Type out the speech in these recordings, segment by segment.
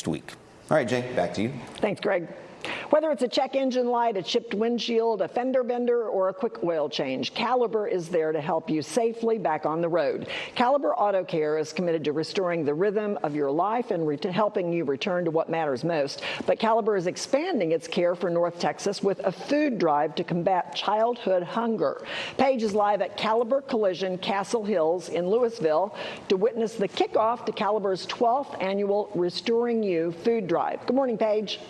next week. All right, Jay, back to you. Thanks, Greg. Whether it's a check engine light, a chipped windshield, a fender bender, or a quick oil change, Caliber is there to help you safely back on the road. Caliber Auto Care is committed to restoring the rhythm of your life and helping you return to what matters most. But Caliber is expanding its care for North Texas with a food drive to combat childhood hunger. Paige is live at Caliber Collision Castle Hills in Lewisville to witness the kickoff to Caliber's 12th annual Restoring You food drive. Good morning, Paige.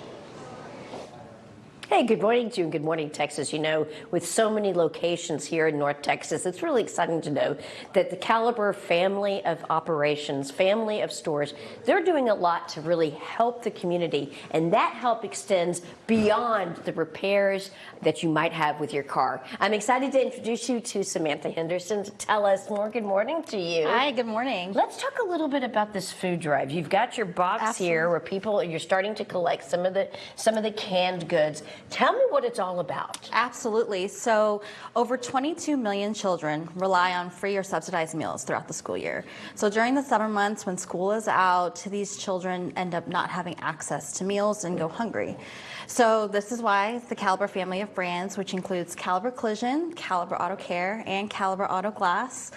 Hey, good morning to you and good morning, Texas. You know, with so many locations here in North Texas, it's really exciting to know that the Caliber family of operations, family of stores, they're doing a lot to really help the community. And that help extends beyond the repairs that you might have with your car. I'm excited to introduce you to Samantha Henderson to tell us more. Good morning to you. Hi, good morning. Let's talk a little bit about this food drive. You've got your box Absolutely. here where people, you're starting to collect some of the some of the canned goods. Tell me what it's all about. Absolutely. So, over 22 million children rely on free or subsidized meals throughout the school year. So, during the summer months when school is out, these children end up not having access to meals and go hungry. So this is why the Caliber family of brands, which includes Caliber Collision, Caliber Auto Care, and Caliber Auto Glass,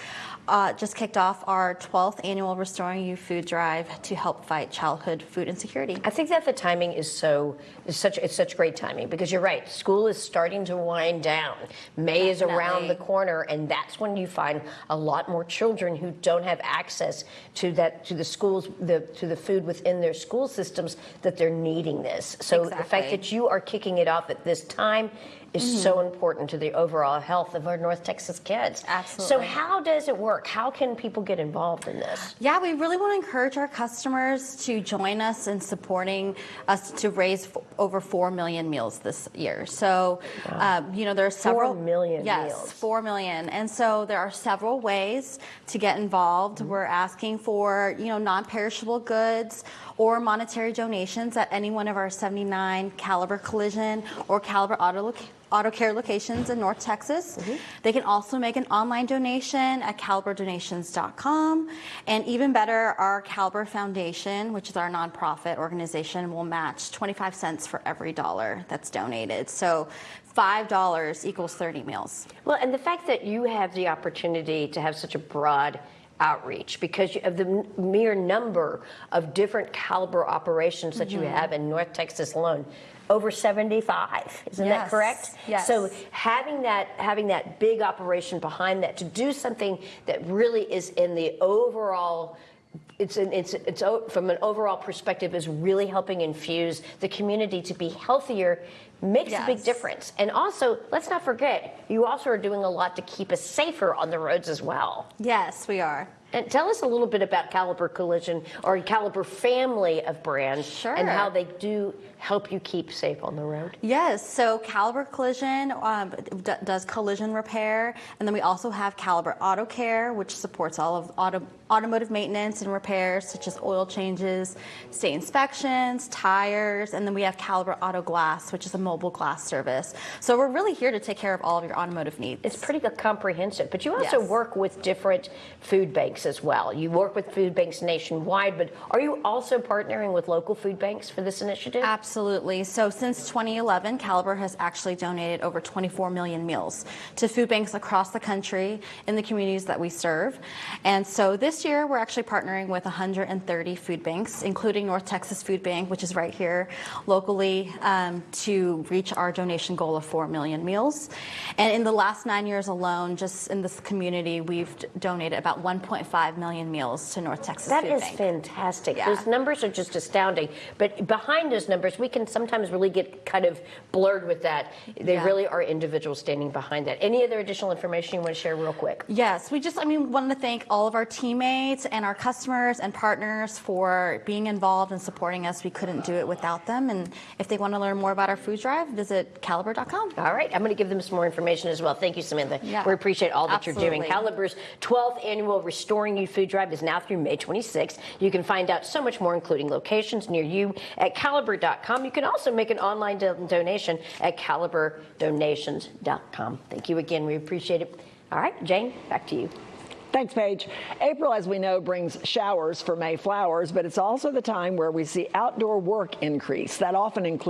uh, just kicked off our 12th annual Restoring You food drive to help fight childhood food insecurity. I think that the timing is so is such it's such great timing because you're right. School is starting to wind down. May Definitely. is around the corner, and that's when you find a lot more children who don't have access to that to the schools the to the food within their school systems that they're needing this. So exactly. the fact that you are kicking it off at this time is mm-hmm. so important to the overall health of our North Texas kids. Absolutely. So how does it work? How can people get involved in this? Yeah, we really want to encourage our customers to join us in supporting us to raise f- over four million meals this year. So, wow. um, you know, there are several four million yes, meals. four million, and so there are several ways to get involved. Mm-hmm. We're asking for you know non-perishable goods or monetary donations at any one of our 79 Caliber Collision or Caliber Auto auto care locations in North Texas. Mm-hmm. They can also make an online donation at caliberdonations.com. And even better, our Caliber Foundation, which is our nonprofit organization, will match 25 cents for every dollar that's donated. So $5 equals 30 meals. Well, and the fact that you have the opportunity to have such a broad outreach because you of the mere number of different caliber operations that mm-hmm. you have in North Texas alone over 75 isn't yes. that correct yes so having that having that big operation behind that to do something that really is in the overall it's, an, it's, it's from an overall perspective is really helping infuse the community to be healthier makes yes. a big difference. And also, let's not forget, you also are doing a lot to keep us safer on the roads as well. Yes, we are. And tell us a little bit about Caliber Collision or Caliber family of brands sure. and how they do help you keep safe on the road. Yes, so Caliber Collision um, does collision repair, and then we also have Caliber Auto Care, which supports all of auto automotive maintenance and repairs such as oil changes, state inspections, tires, and then we have Caliber Auto Glass, which is a mobile glass service. So we're really here to take care of all of your automotive needs. It's pretty comprehensive, but you also yes. work with different food banks as well. You work with food banks nationwide, but are you also partnering with local food banks for this initiative? Absolutely. So since 2011, Caliber has actually donated over 24 million meals to food banks across the country in the communities that we serve. And so this year, we're actually partnering with 130 food banks, including North Texas Food Bank, which is right here locally, um, to reach our donation goal of 4 million meals. And in the last nine years alone, just in this community, we've donated about 1.5 million meals to North Texas that Food is Bank. fantastic. Yeah. Those numbers are just astounding. But behind those numbers, we can sometimes really get kind of blurred with that. They yeah. really are individuals standing behind that. Any other additional information you want to share real quick? Yes, we just, I mean, want to thank all of our teammates teammates and our customers and partners for being involved and supporting us. We couldn't do it without them. And if they want to learn more about our food drive, visit caliber.com. All right. I'm going to give them some more information as well. Thank you, Samantha. Yeah. We appreciate all that Absolutely. you're doing. Caliber's 12th annual Restoring You Food Drive is now through May 26th. You can find out so much more, including locations near you at caliber.com. You can also make an online do donation at caliberdonations.com. Thank you again. We appreciate it. All right, Jane, back to you. Thanks, Paige. April, as we know, brings showers for May flowers, but it's also the time where we see outdoor work increase. That often includes